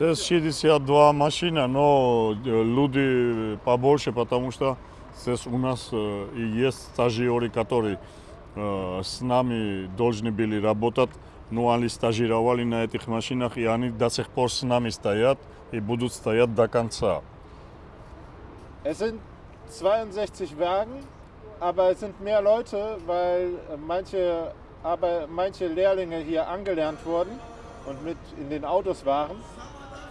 Здесь 62 машина, но э, люди побольше, потому что здесь у нас э, и есть стажеры, которые э, с нами должны были работать, но они стажировали на этих машинах, и они до сих пор с нами стоят и будут стоять до конца. Es sind 62 Wagen, aber es sind mehr Leute, weil manche, aber manche Lehrlinge hier angelernt wurden und mit in den Autos waren.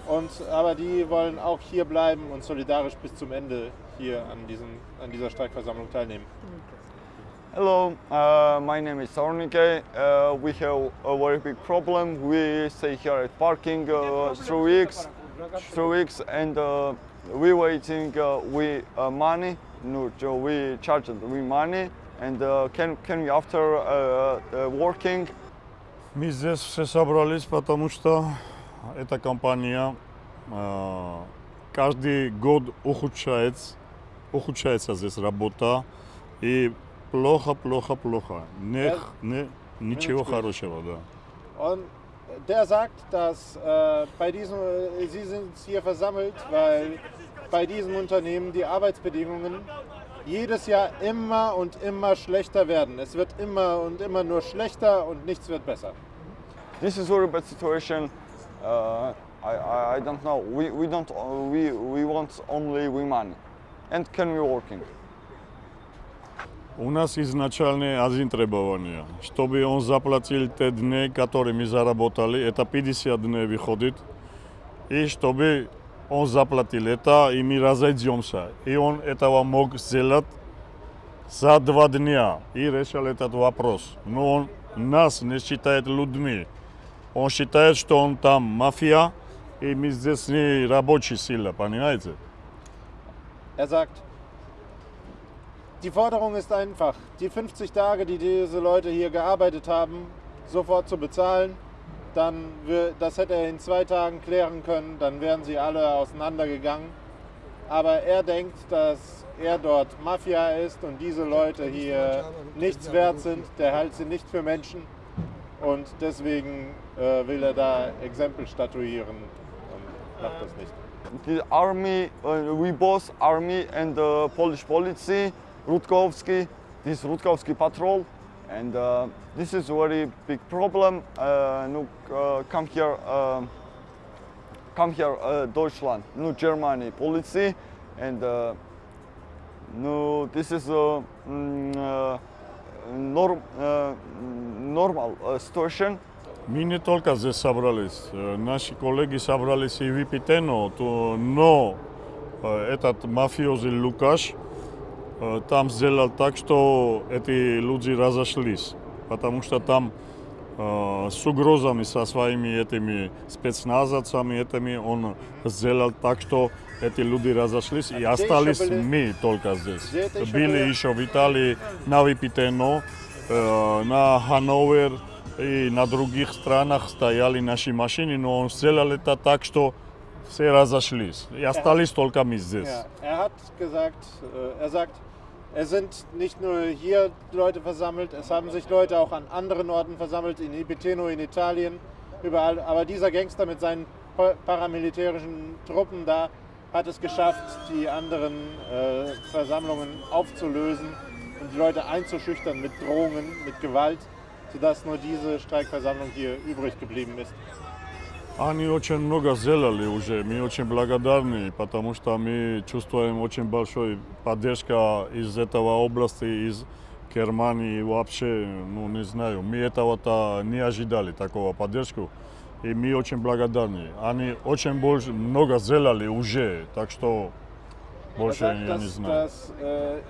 Und, aber die wollen auch hier bleiben und solidarisch bis zum Ende hier an, diesen, an dieser Streikversammlung teilnehmen. Hello, uh, my name is Ornike. Uh, we have a very big problem. We stay here at parking uh, three weeks, three weeks, and uh, we waiting. Uh, we uh, money. No, so we charge we money, and uh, can can we after uh, uh, working? Мы здесь все собрались, потому что эта компания э, каждый год ухудшается, ухудшается здесь работа, и плохо, плохо, плохо. Не, Ja. не, ничего Minutspiel. хорошего, да. Und der sagt, dass äh, bei diesem, äh, Sie sind hier versammelt, weil bei diesem Unternehmen die Arbeitsbedingungen jedes Jahr immer und immer schlechter werden. Es wird immer und immer nur schlechter und nichts wird besser. This is very bad situation. Uh, I, I don't know. We we don't uh, we we want only money, and can we working? У нас изначально один требование, чтобы он заплатил те дни, которые мы заработали, это 50 дней выходит, и чтобы он заплатил это, и мы разойдемся. И он этого мог сделать за два дня и решил этот вопрос. Но он нас не считает людьми. Он считает, что он там мафия, и мы здесь не рабочая сила, понимаете? Er sagt, die Forderung ist einfach, die 50 Tage, die diese Leute hier gearbeitet haben, sofort zu bezahlen. Dann, wir- das hätte er in zwei Tagen klären können, dann wären sie alle auseinandergegangen. Aber er denkt, dass er dort Mafia ist und diese Leute hier nichts wert sind. Der hält sie nicht für Menschen Und deswegen äh, will er da Exempel statuieren und macht das nicht. The army, uh, we both army and uh, Polish policy, Rutkowski, this Rutkowski patrol, and uh, this is a very big problem. Uh, uh, come here, uh, come here, uh, Deutschland, no Germany policy, and uh, no, this is a mm, uh, norm, uh, normal uh, situation. Мы не только здесь собрались, наши коллеги собрались и в Ипитено, то, но этот мафиози Лукаш там сделал так, что эти люди разошлись, потому что там с угрозами со своими этими спецназовцами, этими он сделал так, что эти люди разошлись и где остались мы только здесь. Еще Были были? еще в Италии, на Випитено, на Хановер и на других странах стояли наши машины, но он сделал это так, что все разошлись. И остались только мы здесь. Ja, er hat gesagt, äh, er sagt, es sind nicht nur hier Leute versammelt, es haben sich Leute auch an anderen Orten versammelt, in Ipiteno, in Italien, überall. Aber dieser Gangster mit seinen pa- paramilitärischen Truppen da hat es geschafft, die anderen äh, Versammlungen aufzulösen und die Leute einzuschüchtern mit Drohungen, mit Gewalt, sodass nur diese Streikversammlung hier übrig geblieben ist. Они очень много сделали уже, мы очень благодарны, потому что мы чувствуем очень большой поддержка из этого области, из Германии вообще, ну не знаю, мы этого-то не ожидали, такого поддержку, и мы очень благодарны. Они очень больше, много сделали уже, так что больше я не знаю. dass äh,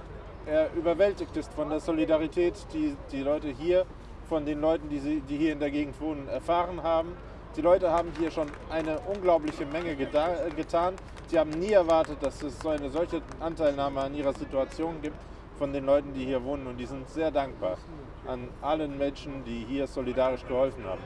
er überwältigt ist von der Solidarität, die die Leute hier, von den Leuten, die, sie, die hier in der Gegend wohnen, erfahren haben. Die Leute haben hier schon eine unglaubliche Menge äh, getan. Sie haben nie erwartet, dass es so eine solche Anteilnahme an ihrer Situation gibt von den Leuten, die hier wohnen. Und die sind sehr dankbar an allen Menschen, die hier solidarisch geholfen haben.